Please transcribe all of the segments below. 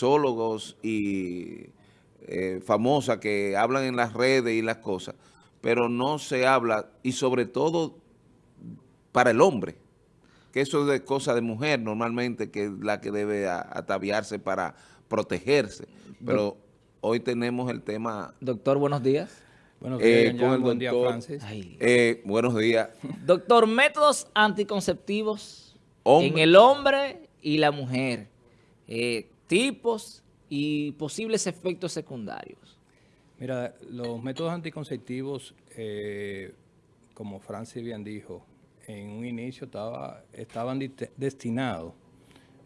sexólogos y eh, famosas que hablan en las redes y las cosas, pero no se habla, y sobre todo para el hombre, que eso es de cosa de mujer normalmente, que es la que debe ataviarse para protegerse. Pero hoy tenemos el tema... Doctor, buenos días. Buenos días, eh, buen día, Francis. Eh, buenos días. Doctor, métodos anticonceptivos en el hombre y la mujer. Eh, tipos y posibles efectos secundarios. Mira, los métodos anticonceptivos, como Francis bien dijo, en un inicio estaba, estaban destinados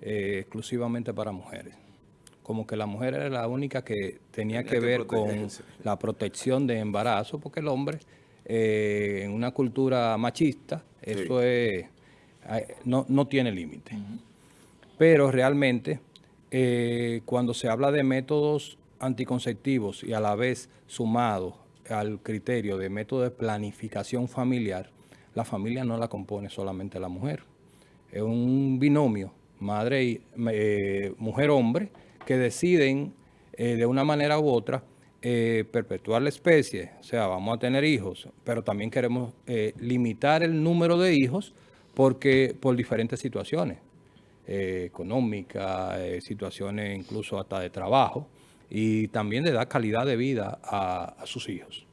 eh, exclusivamente para mujeres. Como que la mujer era la única que tenía, que, ver con la protección de embarazo, porque el hombre, eh, en una cultura machista, eso es, no, tiene límite. Pero realmente, eh, cuando se habla de métodos anticonceptivos y a la vez sumados al criterio de método de planificación familiar, la familia no la compone solamente la mujer. Es un binomio, madre y eh, mujer-hombre, que deciden eh, de una manera u otra eh, perpetuar la especie, o sea, vamos a tener hijos, pero también queremos limitar el número de hijos porque por diferentes situaciones económicas, situaciones incluso hasta de trabajo, y también de dar calidad de vida a sus hijos.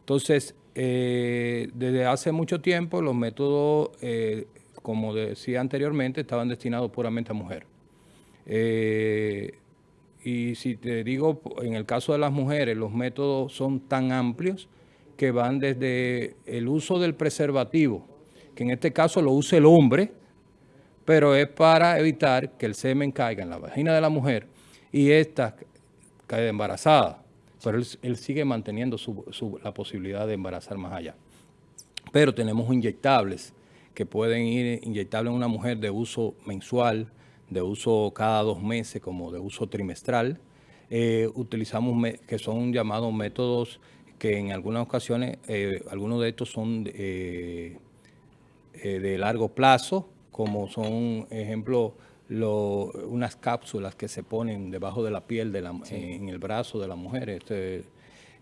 Entonces, eh, desde hace mucho tiempo los métodos, eh, como decía anteriormente, estaban destinados puramente a mujer. Eh, y si te digo, en el caso de las mujeres, los métodos son tan amplios que van desde el uso del preservativo, que en este caso lo usa el hombre, pero es para evitar que el semen caiga en la vagina de la mujer y ésta caiga embarazada pero él, sigue manteniendo la posibilidad de embarazar más allá. Pero tenemos inyectables que pueden ir inyectables en una mujer de uso mensual, de uso cada dos meses, como de uso trimestral. Eh, utilizamos que son llamados métodos que en algunas ocasiones, eh, algunos de estos son eh, de largo plazo, como son, ejemplo, unas cápsulas que se ponen debajo de la piel de la, en el brazo de la mujer. Este,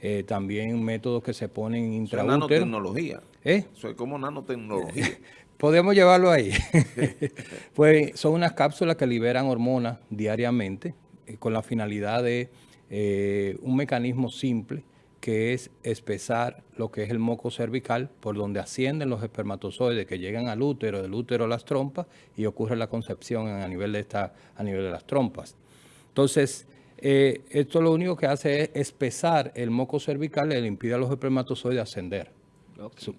eh, también métodos que se ponen intraútero. nanotecnología. ¿Eh? Eso es como nanotecnología. Podemos llevarlo ahí. pues son unas cápsulas que liberan hormonas diariamente eh, con la finalidad de eh, un mecanismo simple que es espesar lo que es el moco cervical, por donde ascienden los espermatozoides que llegan al útero, del útero a las trompas, y ocurre la concepción a nivel de, esta, a nivel de las trompas. Entonces, eh, esto lo único que hace es espesar el moco cervical y le impide a los espermatozoides ascender,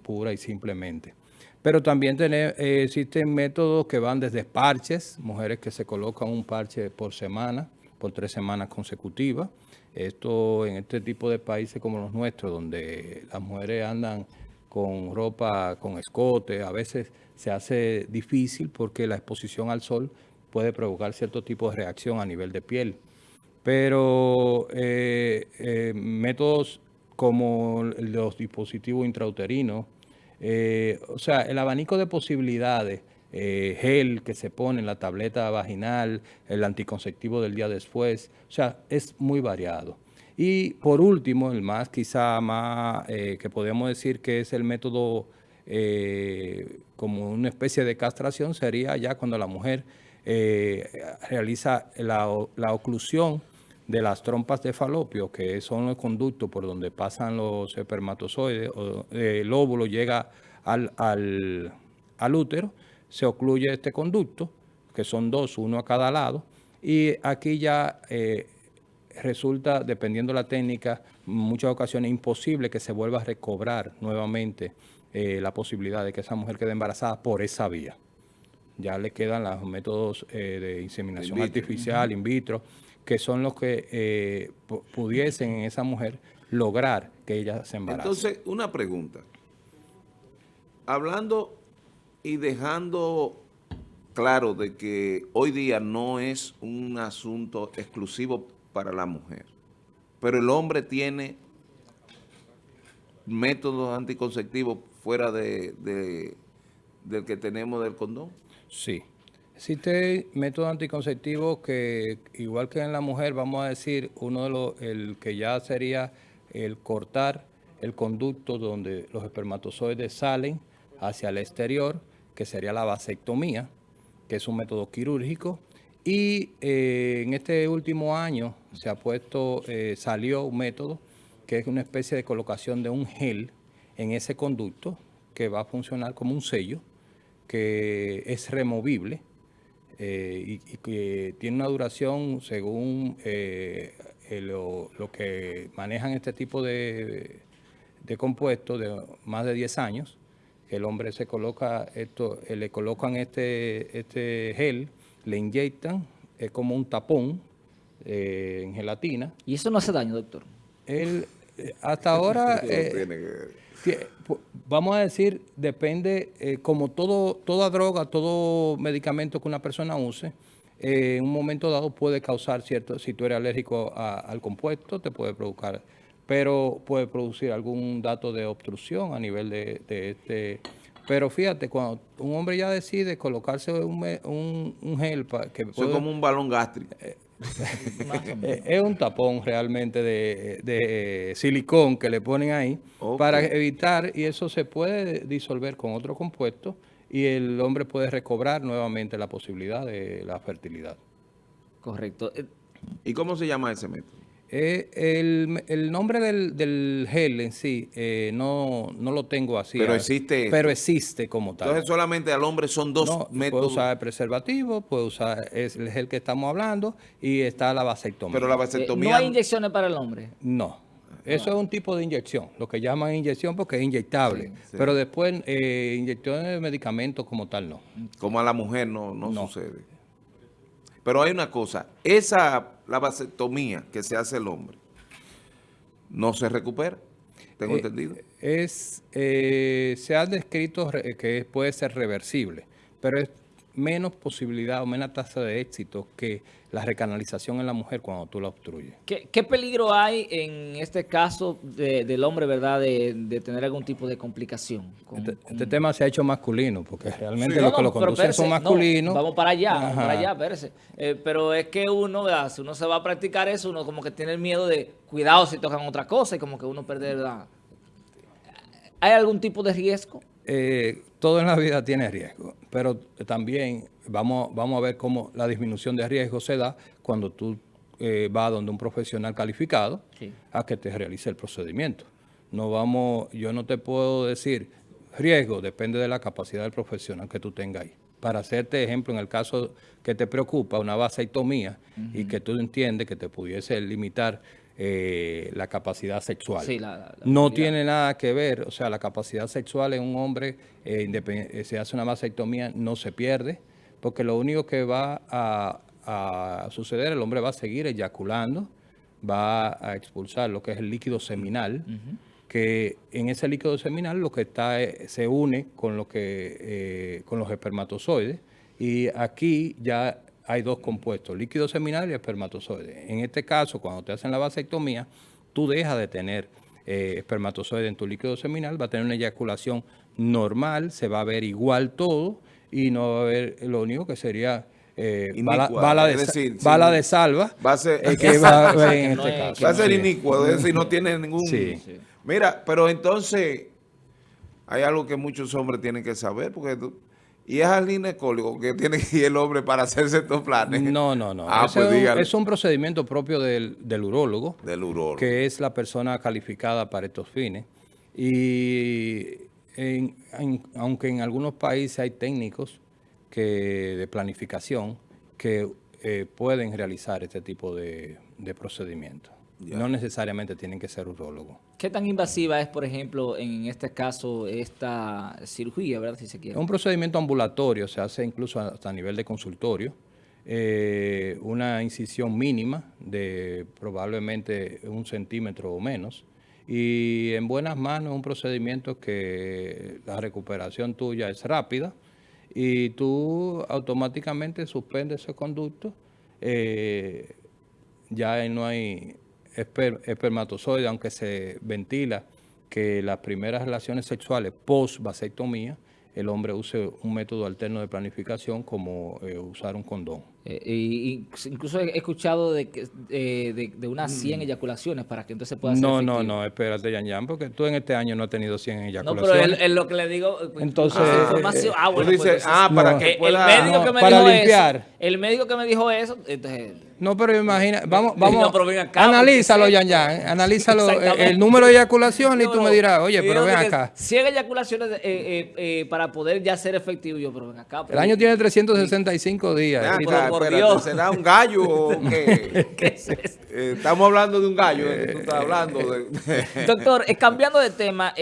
pura y simplemente. Pero también eh, existen métodos que van desde parches, mujeres que se colocan un parche por semana, por tres semanas consecutivas, esto en este tipo de países como los nuestros, donde las mujeres andan con ropa, con escote, a veces se hace difícil porque la exposición al sol puede provocar cierto tipo de reacción a nivel de piel. Pero eh, eh, métodos como los dispositivos intrauterinos, eh, o sea, el abanico de posibilidades eh, gel que se pone en la tableta vaginal, el anticonceptivo del día después, o sea, es muy variado. Y por último, el más quizá más eh, que podemos decir que es el método eh, como una especie de castración sería ya cuando la mujer realiza la, oclusión de las trompas de falopio, que son los conductos por donde pasan los espermatozoides, o, el óvulo llega al, al útero, se ocluye este conducto, que son dos, uno a cada lado, y aquí ya eh, resulta, dependiendo de la técnica, en muchas ocasiones imposible que se vuelva a recobrar nuevamente eh, la posibilidad de que esa mujer quede embarazada por esa vía. Ya le quedan los métodos eh, de inseminación artificial, in vitro, que son los que pudiesen en esa mujer lograr que ella se embarace. Entonces, una pregunta. Hablando y dejando claro de que hoy día no es un asunto exclusivo para la mujer, pero el hombre tiene métodos anticonceptivos fuera de, del que tenemos del condón. Sí. Existe método anticonceptivo que, igual que en la mujer, vamos a decir, uno de los, el que ya sería el cortar el conducto donde los espermatozoides salen hacia el exterior, que sería la vasectomía, que es un método quirúrgico. Y eh, en este último año se ha puesto, eh, salió un método que es una especie de colocación de un gel en ese conducto que va a funcionar como un sello, que es removible eh, y, que tiene una duración según lo, que manejan este tipo de, de compuestos de más de 10 años. El hombre se coloca esto, eh, le colocan este, este gel, le inyectan, es como un tapón en gelatina. ¿Y eso no hace daño, doctor? Él, hasta ahora vamos a decir, depende, eh, como todo, toda droga, todo medicamento que una persona use, eh, en un momento dado puede causar cierto, si tú eres alérgico al compuesto, te puede provocar, pero puede producir algún dato de obstrucción a nivel de, este... Pero fíjate, cuando un hombre ya decide colocarse un, un, gel para que... Es como un balón gástrico. Eh, eh, es un tapón realmente de, silicón que le ponen ahí para evitar, y eso se puede disolver con otro compuesto y el hombre puede recobrar nuevamente la posibilidad de la fertilidad. Correcto. ¿Y cómo se llama ese método? Eh, el, nombre del, gel en sí eh, no, no, lo tengo así. Pero existe. Pero existe como tal. Entonces solamente al hombre son dos métodos. Puede usar el preservativo, puede usar es el gel que estamos hablando y está la vasectomía. Pero la vasectomía... ¿No hay inyecciones para el hombre? No. Eso es un tipo de inyección, lo que llaman inyección porque es inyectable. Pero después, eh, inyecciones de medicamentos como tal, no. Como a la mujer no, no, no. sucede. Pero hay una cosa, esa, la vasectomía que se hace el hombre, no se recupera, tengo eh, entendido. Es, eh, se ha descrito que puede ser reversible, pero es menos posibilidad o menos tasa de éxito que la recanalización en la mujer cuando tú la obstruyes. ¿Qué, peligro hay en este caso del hombre, verdad, de, tener algún tipo de complicación? Este, este, tema se ha hecho masculino, porque realmente los que lo conducen son masculinos. vamos para allá, vamos para allá, espérese. Eh, pero es que uno, ¿verdad? si uno se va a practicar eso, uno como que tiene el miedo de, cuidado si tocan otra cosa y como que uno perder la... ¿Hay algún tipo de riesgo? Eh, todo en la vida tiene riesgo, pero también vamos, vamos a ver cómo la disminución de riesgo se da cuando tú eh, vas donde un profesional calificado a que te realice el procedimiento. No vamos, yo no te puedo decir riesgo, depende de la capacidad del profesional que tú tengas ahí. Para hacerte ejemplo, en el caso que te preocupa, una vasectomía, y que tú entiendes que te pudiese limitar eh, la capacidad sexual. no tiene nada que ver, o sea, la capacidad sexual en un hombre, eh, eh, se hace una vasectomía, no se pierde, porque lo único que va a, suceder, el hombre va a seguir eyaculando, va a expulsar lo que es el líquido seminal, que en ese líquido seminal lo que está se une con lo que con los espermatozoides y aquí ya hay dos compuestos, líquido seminal y espermatozoide. En este caso, cuando te hacen la vasectomía, tú dejas de tener eh, espermatozoide en tu líquido seminal, va a tener una eyaculación normal, se va a ver igual todo y no va a haber, lo único que sería... Eh, bala, de, decir, bala de salva va a ser, que va, a en este caso. Va a ser inicuo, es decir, no tiene ningún... Mira, pero entonces hay algo que muchos hombres tienen que saber, porque ¿Y es al ginecólogo que tiene que ir el hombre para hacerse estos planes? No, no, no. Ah, pues es, un, procedimiento propio del, del urólogo. Del urólogo. Que es la persona calificada para estos fines. Y aunque en algunos países hay técnicos que de planificación que eh, pueden realizar este tipo de, de procedimientos. No necesariamente tienen que ser urólogos. ¿Qué tan invasiva es, por ejemplo, en este caso, esta cirugía, verdad, si se quiere? Es un procedimiento ambulatorio, se hace incluso hasta a nivel de consultorio. Eh, una incisión mínima de probablemente un centímetro o menos. Y en buenas manos es un procedimiento que la recuperación tuya es rápida y tú automáticamente suspendes ese conducto. Eh, ya no hay espermatozoide, aunque se ventila que las primeras relaciones sexuales post-vasectomía el hombre use un método alterno de planificación como eh, usar un condón. Eh, y, incluso he escuchado de, eh, de, de, unas 100 mm. eyaculaciones para que entonces pueda ser No, no, no, espérate, Yan Yan, porque tú en este año no has tenido 100 eyaculaciones. No, pero es lo que le digo... Pues, entonces... Ah, ah bueno, pues, ah, para que pueda... El médico que me para dijo limpiar. Eso, el médico que me dijo eso, entonces... No, pero imagina, vamos, vamos, no, analízalo, Yan Yan, analízalo el número de eyaculaciones y tú me dirás, oye, pero ven acá. 100 eyaculaciones eh, eh, eh, para poder ya ser efectivo, yo, pero ven acá. el año tiene 365 días. por Dios. ¿Será un gallo estamos hablando de un gallo, tú estás hablando de... Doctor, cambiando de tema,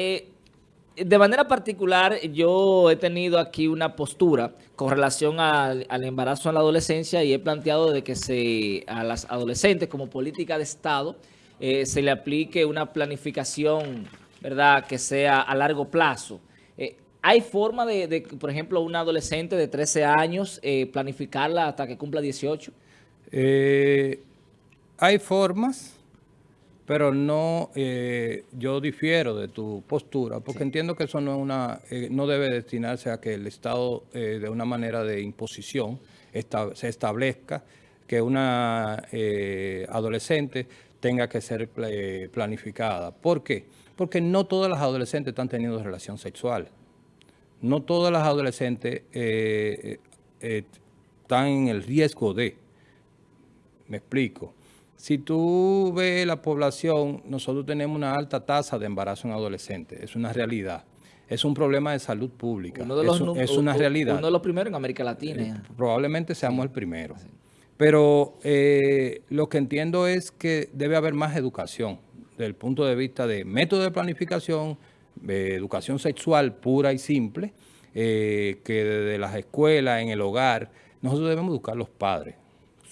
de manera particular, yo he tenido aquí una postura con relación al, embarazo en la adolescencia y he planteado de que se a las adolescentes como política de Estado eh, se le aplique una planificación, ¿verdad?, que sea a largo plazo. Eh, ¿Hay forma de, por ejemplo, una adolescente de 13 años eh, planificarla hasta que cumpla 18? hay formas pero no, eh, yo difiero de tu postura, porque entiendo que eso no es una, eh, no debe destinarse a que el Estado, eh, de una manera de imposición, se establezca que una adolescente tenga que ser planificada. ¿Por qué? Porque no todas las adolescentes están teniendo relación sexual. No todas las adolescentes están en el riesgo de. Me explico. Si tú ves la población, nosotros tenemos una alta tasa de embarazo en adolescentes, es una realidad. Es un problema de salud pública, es, una realidad. Uno de los primeros en América Latina. Eh, probablemente seamos el primero. Pero eh, lo que entiendo es que debe haber más educación desde el punto de vista de método de planificación, de educación sexual pura y simple, eh, que desde las escuelas, en el hogar, nosotros debemos educar a los padres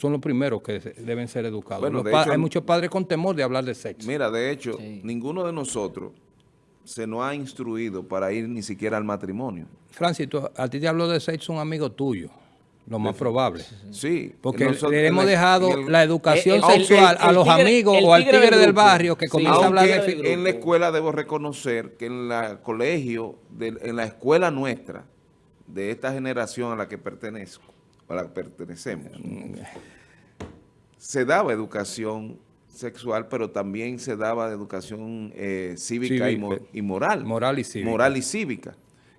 son los primeros que deben ser educados. hay muchos padres con temor de hablar de sexo. Mira, de hecho, ninguno de nosotros se nos ha instruido para ir ni siquiera al matrimonio. Francis, a ti te habló de sexo un amigo tuyo. Lo más probable. Sí. Porque le hemos dejado la educación sexual a los amigos o al tigre del, barrio que comienza a hablar de En la escuela debo reconocer que en el colegio, en la escuela nuestra, de esta generación a la que pertenezco, a la que pertenecemos, se daba educación sexual, pero también se daba educación eh, cívica, y, moral. Moral y cívica. Moral y cívica.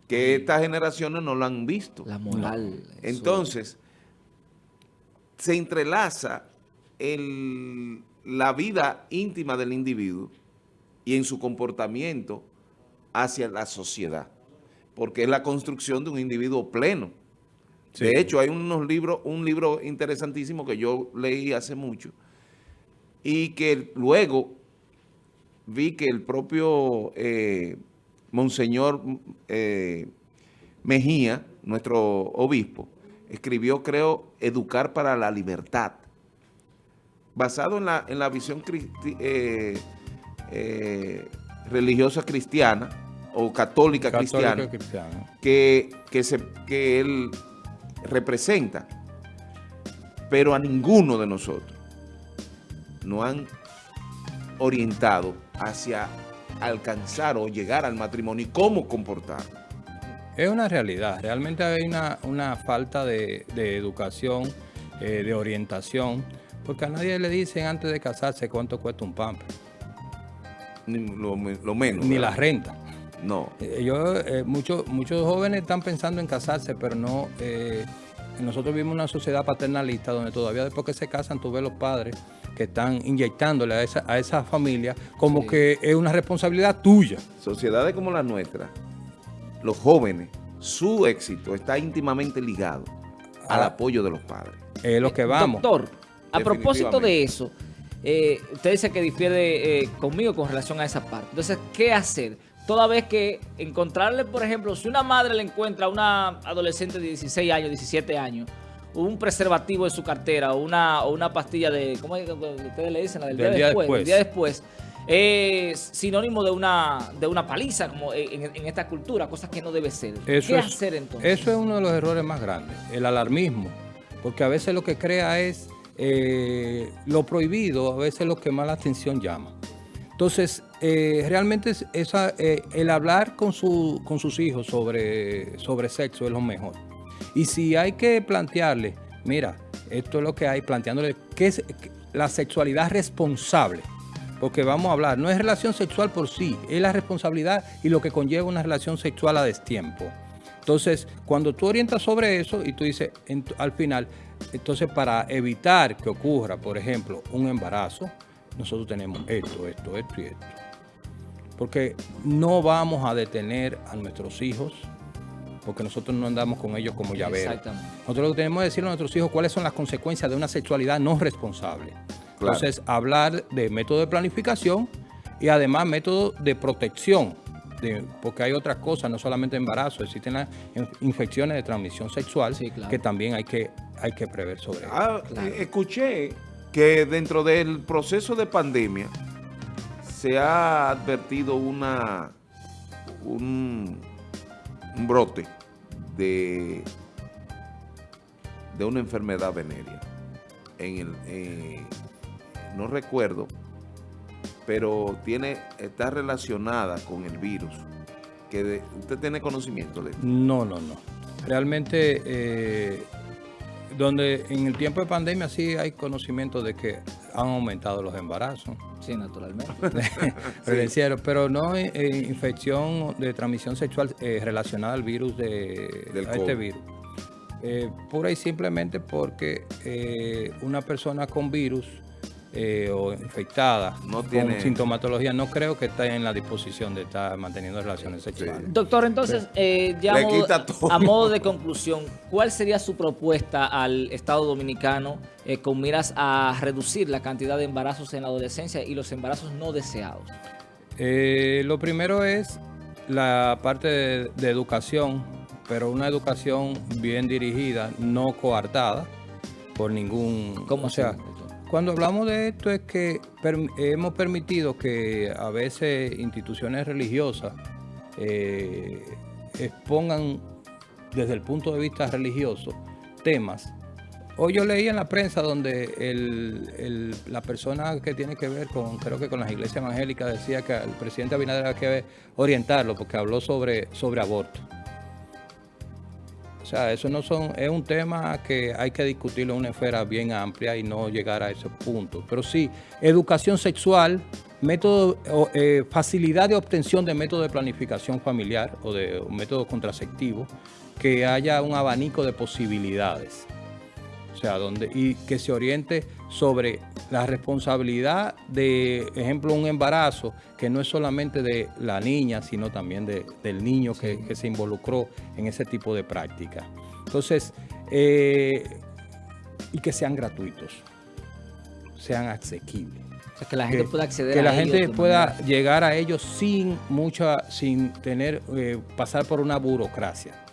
Que estas generaciones no lo han visto. La moral. Entonces, se entrelaza el, la vida íntima del individuo y en su comportamiento hacia la sociedad. Porque es la construcción de un individuo pleno. De hecho, hay unos libros, un libro interesantísimo que yo leí hace mucho y que luego vi que el propio eh, Monseñor eh, Mejía, nuestro obispo, escribió, creo, Educar para la Libertad, basado en la, en la visión eh, religiosa cristiana o católica, cristiana, Que, que, se, que él representa, pero a ninguno de nosotros nos han orientado hacia alcanzar o llegar al matrimonio y cómo comportar Es una realidad, realmente hay una, falta de, educación, eh, de orientación, porque a nadie le dicen antes de casarse cuánto cuesta un pamper. Lo, menos. Ni la renta. No. Eh, yo, eh, muchos, muchos jóvenes están pensando en casarse, pero no... Eh, nosotros vivimos una sociedad paternalista donde todavía después que se casan tú ves los padres que están inyectándole a esa, a esa familia como que es una responsabilidad tuya. Sociedades como la nuestra, los jóvenes, su éxito está íntimamente ligado al ah. apoyo de los padres. Es lo que vamos. Doctor, a propósito de eso, usted dice que difiere conmigo con relación a esa parte. Entonces, ¿qué hacer? Toda vez que encontrarle, por ejemplo, si una madre le encuentra a una adolescente de 16 años, 17 años, un preservativo en su cartera o una, una pastilla de, ¿cómo es que ustedes le dicen? La del, día, después, día después. Es sinónimo de una, de una paliza como en, esta cultura, cosas que no debe ser. ¿Qué hacer entonces? Eso es uno de los errores más grandes, el alarmismo, porque a veces lo que crea es eh, lo prohibido, a veces lo que más la atención llama. Entonces, eh, realmente eh, el hablar con, su, con sus hijos sobre, sobre sexo es lo mejor. Y si hay que plantearle, mira, esto es lo que hay, planteándole qué es la sexualidad responsable. Porque vamos a hablar, no es relación sexual por sí, es la responsabilidad y lo que conlleva una relación sexual a destiempo. Entonces, cuando tú orientas sobre eso y tú dices al final, entonces para evitar que ocurra, por ejemplo, un embarazo, nosotros tenemos esto, esto, esto y esto. Porque no vamos a detener a nuestros hijos, porque nosotros no andamos con ellos como llaveros. Nosotros lo que tenemos que decirle a nuestros hijos cuáles son las consecuencias de una sexualidad no responsable. Entonces, hablar de método de planificación y además método de protección, porque hay otras cosas, no solamente embarazo, existen las infecciones de transmisión sexual que también hay que, hay que prever sobre ah, eh, Escuché que dentro del proceso de pandemia se ha advertido una un, brote de, de una enfermedad venérea. En el, eh, no recuerdo, pero tiene está relacionada con el virus. Que ¿Usted tiene conocimiento de? No, no, no. Realmente eh, donde en el tiempo de pandemia sí hay conocimiento de que han aumentado los embarazos. Sí, naturalmente. Pero no infección de transmisión sexual eh, relacionada al virus de a este virus. Eh, pura y simplemente porque eh, una persona con virus eh, o infectada no con sintomatología, no creo que esté en la disposición de estar manteniendo relaciones sexuales. Doctor, entonces, eh, ya a modo, de conclusión, ¿cuál sería su propuesta al Estado Dominicano eh, con miras a reducir la cantidad de embarazos en la adolescencia y los embarazos no deseados? lo primero es la parte de, educación, pero una educación bien dirigida, no coartada por ningún... ¿Cómo sea? Cuando hablamos de esto es que hemos permitido que a veces instituciones religiosas eh, expongan desde el punto de vista religioso temas. Hoy yo leí en la prensa donde la persona que tiene que ver con, creo que con las iglesias evangélicas, decía que el presidente Abinader había que orientarlo porque habló sobre, sobre aborto. O sea, eso no son, es un tema que hay que discutirlo en una esfera bien amplia y no llegar a ese punto. Pero sí, educación sexual, método, eh, facilidad de obtención de método de planificación familiar o de método contraceptivo, que haya un abanico de posibilidades. O sea, donde, y que se oriente sobre la responsabilidad de, ejemplo, un embarazo, que no es solamente de la niña, sino también del niño que, se involucró en ese tipo de práctica. Entonces, eh, y que sean gratuitos, sean asequibles. O sea, que la gente pueda acceder que la gente pueda llegar a ellos sin mucha, sin tener, eh, pasar por una burocracia.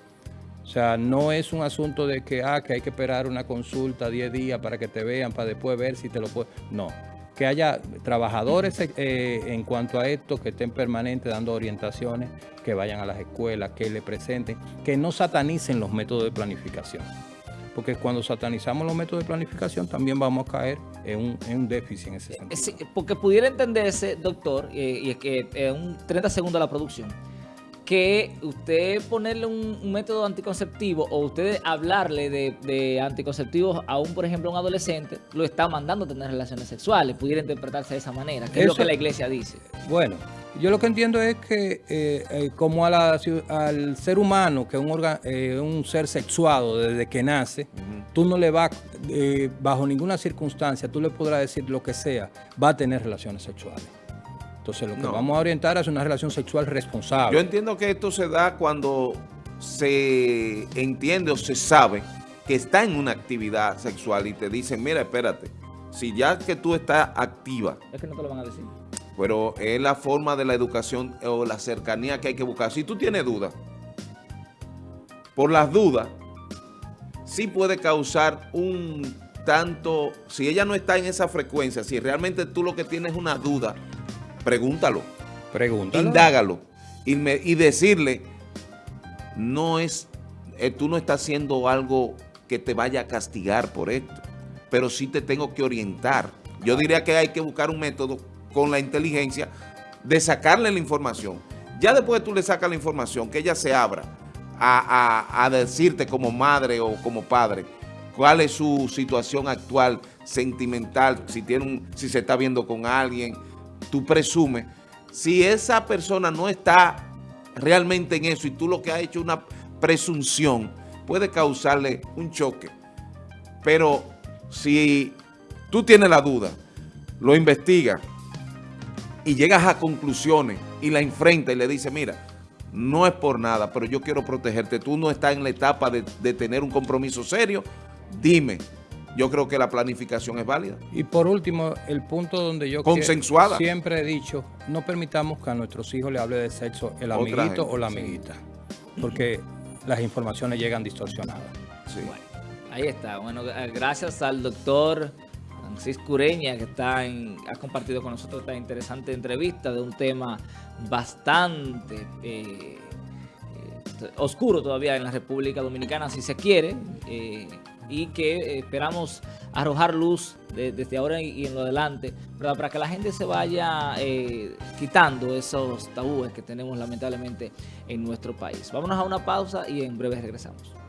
O sea, no es un asunto de que, ah, que hay que esperar una consulta 10 días para que te vean, para después ver si te lo pueden. No. Que haya trabajadores eh, en cuanto a esto que estén permanentes dando orientaciones, que vayan a las escuelas, que le presenten, que no satanicen los métodos de planificación. Porque cuando satanizamos los métodos de planificación también vamos a caer en un, déficit en ese sentido. Sí, porque pudiera entenderse, doctor, y es que en un 30 segundos la producción, que usted ponerle un, método anticonceptivo o usted hablarle de, anticonceptivos a un, por ejemplo, un adolescente, lo está mandando a tener relaciones sexuales. Pudiera interpretarse de esa manera, que es lo que la iglesia dice. Bueno, yo lo que entiendo es que eh, eh, como a al ser humano, que es un, eh, un ser sexuado desde que nace, tú no le vas, bajo ninguna circunstancia, tú le podrás decir lo que sea, va a tener relaciones sexuales. Entonces lo que vamos a orientar es una relación sexual responsable. Yo entiendo que esto se da cuando se entiende o se sabe que está en una actividad sexual y te dicen, mira, espérate, si ya que tú estás activa. Es que no te lo van a decir. Pero es la forma de la educación o la cercanía que hay que buscar. Si tú tienes dudas, por las dudas, sí puede causar un tanto, si ella no está en esa frecuencia, si realmente tú lo que tienes es una duda, pregúntalo. Pregúntalo. Indágalo. Y, y decirle, no es, eh, tú no estás haciendo algo que te vaya a castigar por esto, pero sí te tengo que orientar. Yo diría que hay que buscar un método con la inteligencia de sacarle la información. Ya después tú le sacas la información, que ella se abra a, a decirte como madre o como padre cuál es su situación actual, sentimental, si, tiene un, si se está viendo con alguien, tú presumes. Si esa persona no está realmente en eso y tú lo que has hecho es una presunción, puede causarle un choque. Pero si tú tienes la duda, lo investigas y llegas a conclusiones y la enfrenta y le dices, mira, no es por nada, pero yo quiero protegerte. Tú no estás en la etapa de tener un compromiso serio, dime. Yo creo que la planificación es válida. Y por último, el punto donde yo Consensuada. siempre he dicho, no permitamos que a nuestros hijos le hable de sexo el amiguito o la amiguita, porque las informaciones llegan distorsionadas. Sí. Bueno, ahí está. Bueno, gracias al doctor Francisco Ureña, que está en, ha compartido con nosotros esta interesante entrevista de un tema bastante eh, eh, oscuro todavía en la República Dominicana, si se quiere, eh, y que esperamos arrojar luz desde ahora y, en lo adelante, para que la gente se vaya quitando esos tabúes que tenemos lamentablemente en nuestro país. Vámonos a una pausa y en breve regresamos.